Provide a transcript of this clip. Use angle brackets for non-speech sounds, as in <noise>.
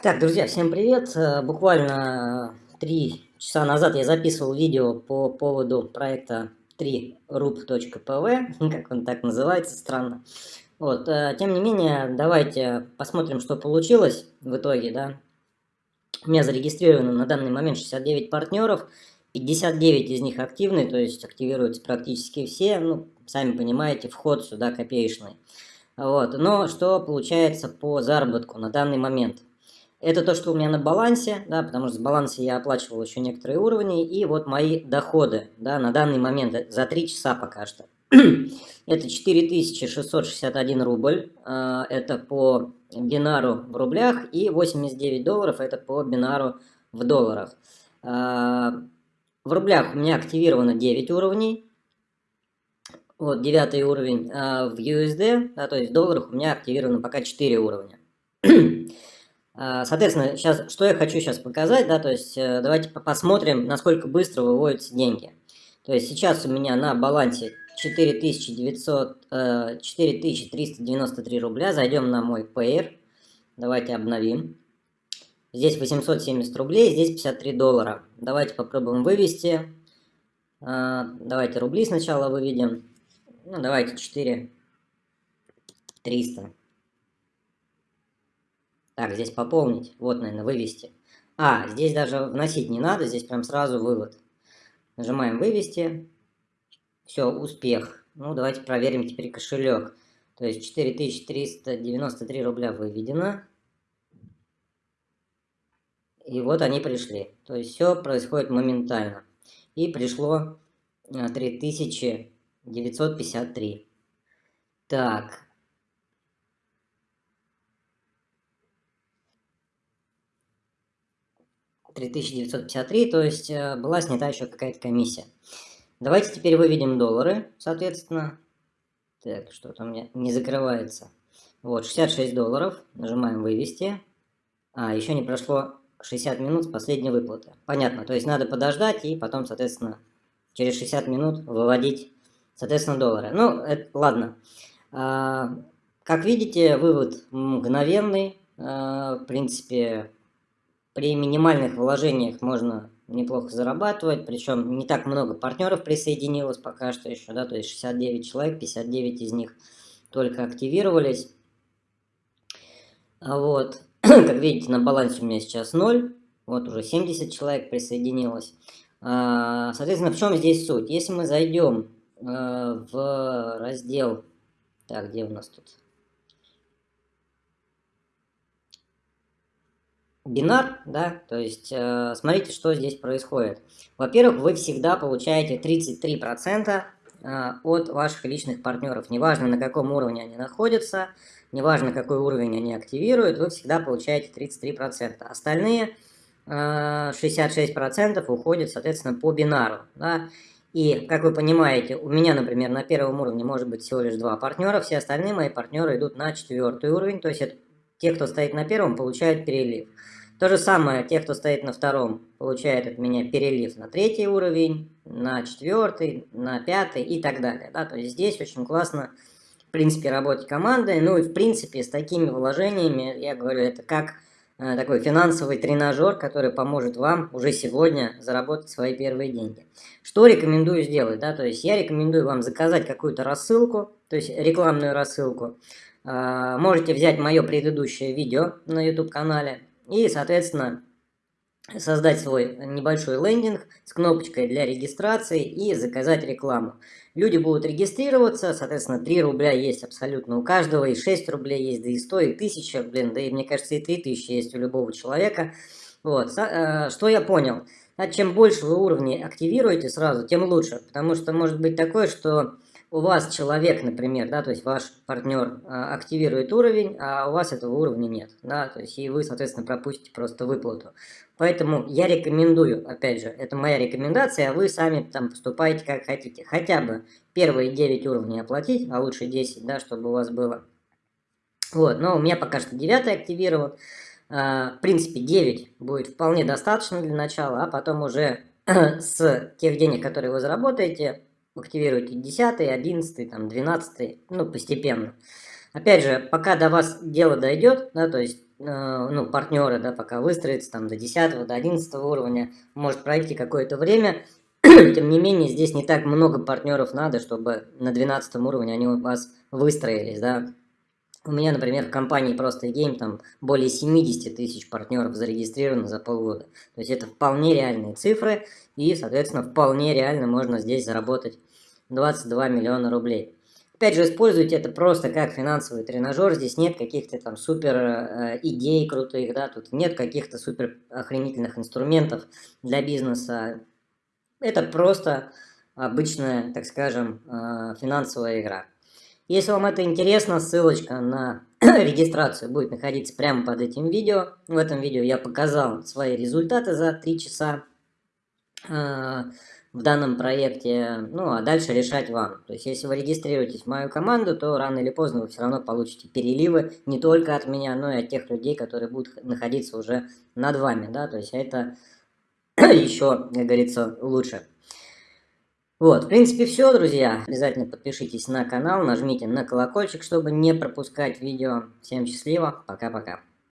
Так, друзья, всем привет! Э, буквально три часа назад я записывал видео по поводу проекта 3rub.pv, <laughs> как он так называется, странно. Вот, э, тем не менее, давайте посмотрим, что получилось в итоге, да. У меня зарегистрировано на данный момент 69 партнеров, 59 из них активны, то есть активируются практически все, ну, сами понимаете, вход сюда копеечный. Вот, но что получается по заработку на данный момент – это то, что у меня на балансе, да, потому что с баланса я оплачивал еще некоторые уровни. И вот мои доходы, да, на данный момент за 3 часа пока что. <clears throat> это 4661 рубль, а, это по бинару в рублях, и 89 долларов это по бинару в долларах. А, в рублях у меня активировано 9 уровней, вот девятый уровень, а в USD, да, то есть в долларах у меня активировано пока 4 уровня. <clears throat> А, соответственно, сейчас, что я хочу сейчас показать, да, то есть э, давайте посмотрим, насколько быстро выводятся деньги. То есть сейчас у меня на балансе 4900, 4393 э, рубля. Зайдем на мой Payer. Давайте обновим. Здесь 870 рублей, здесь 53 доллара. Давайте попробуем вывести. А, давайте рубли сначала выведем. Ну, давайте 4 300. Так, здесь пополнить. Вот, наверное, вывести. А, здесь даже вносить не надо, здесь прям сразу вывод. Нажимаем вывести. Все, успех. Ну, давайте проверим теперь кошелек. То есть 4393 рубля выведено. И вот они пришли. То есть все происходит моментально. И пришло 3953. Э, так, 3953, то есть э, была снята еще какая-то комиссия. Давайте теперь выведем доллары, соответственно. Так, что-то у меня не закрывается. Вот, 66 долларов. Нажимаем «Вывести». А, еще не прошло 60 минут с последней выплаты. Понятно, то есть надо подождать и потом, соответственно, через 60 минут выводить, соответственно, доллары. Ну, это, ладно. А, как видите, вывод мгновенный. А, в принципе, при минимальных вложениях можно неплохо зарабатывать, причем не так много партнеров присоединилось пока что еще, да, то есть 69 человек, 59 из них только активировались. А вот, <clears throat> как видите, на балансе у меня сейчас 0, вот уже 70 человек присоединилось. А, соответственно, в чем здесь суть? Если мы зайдем э, в раздел, так, где у нас тут? Бинар, да, то есть э, смотрите, что здесь происходит. Во-первых, вы всегда получаете 33% э, от ваших личных партнеров, неважно на каком уровне они находятся, неважно какой уровень они активируют, вы всегда получаете 33%. Остальные э, 66% уходят, соответственно, по бинару, да, и, как вы понимаете, у меня, например, на первом уровне может быть всего лишь два партнера, все остальные мои партнеры идут на четвертый уровень, то есть это те, кто стоит на первом, получают перелив. То же самое, те, кто стоит на втором, получают от меня перелив на третий уровень, на четвертый, на пятый и так далее. Да? То есть здесь очень классно, в принципе, работать командой. Ну и, в принципе, с такими вложениями, я говорю, это как э, такой финансовый тренажер, который поможет вам уже сегодня заработать свои первые деньги. Что рекомендую сделать? Да? То есть я рекомендую вам заказать какую-то рассылку, то есть рекламную рассылку. Э, можете взять мое предыдущее видео на YouTube-канале, и, соответственно, создать свой небольшой лендинг с кнопочкой для регистрации и заказать рекламу. Люди будут регистрироваться, соответственно, 3 рубля есть абсолютно у каждого, и 6 рублей есть, да и 100, и 1000, блин, да и мне кажется, и 3000 есть у любого человека. Вот, э, что я понял? А чем больше вы уровней активируете сразу, тем лучше, потому что может быть такое, что у вас человек, например, да, то есть ваш партнер а, активирует уровень, а у вас этого уровня нет, да, то есть и вы, соответственно, пропустите просто выплату. Поэтому я рекомендую, опять же, это моя рекомендация, а вы сами там поступаете как хотите. Хотя бы первые 9 уровней оплатить, а лучше 10, да, чтобы у вас было. Вот, но у меня пока что 9 активирован. А, в принципе, 9 будет вполне достаточно для начала, а потом уже <clears throat> с тех денег, которые вы заработаете, активируйте 10, 11, там, 12, ну, постепенно. Опять же, пока до вас дело дойдет, да, то есть ну, партнеры, да, пока выстроится там до 10 до 11 уровня, может пройти какое-то время, <clears throat> тем не менее, здесь не так много партнеров надо, чтобы на 12 уровне они у вас выстроились, да. У меня, например, в компании просто Game там более 70 тысяч партнеров зарегистрировано за полгода. То есть это вполне реальные цифры, и, соответственно, вполне реально можно здесь заработать 22 миллиона рублей. Опять же, используйте это просто как финансовый тренажер. Здесь нет каких-то там супер э, идей крутых, да, тут нет каких-то супер охренительных инструментов для бизнеса. Это просто обычная, так скажем, э, финансовая игра. Если вам это интересно, ссылочка на <clears throat> регистрацию будет находиться прямо под этим видео. В этом видео я показал свои результаты за 3 часа. Э, в данном проекте, ну а дальше решать вам. То есть если вы регистрируетесь в мою команду, то рано или поздно вы все равно получите переливы не только от меня, но и от тех людей, которые будут находиться уже над вами, да, то есть это <clears throat> еще, как говорится, лучше. Вот, в принципе, все, друзья. Обязательно подпишитесь на канал, нажмите на колокольчик, чтобы не пропускать видео. Всем счастливо, пока-пока.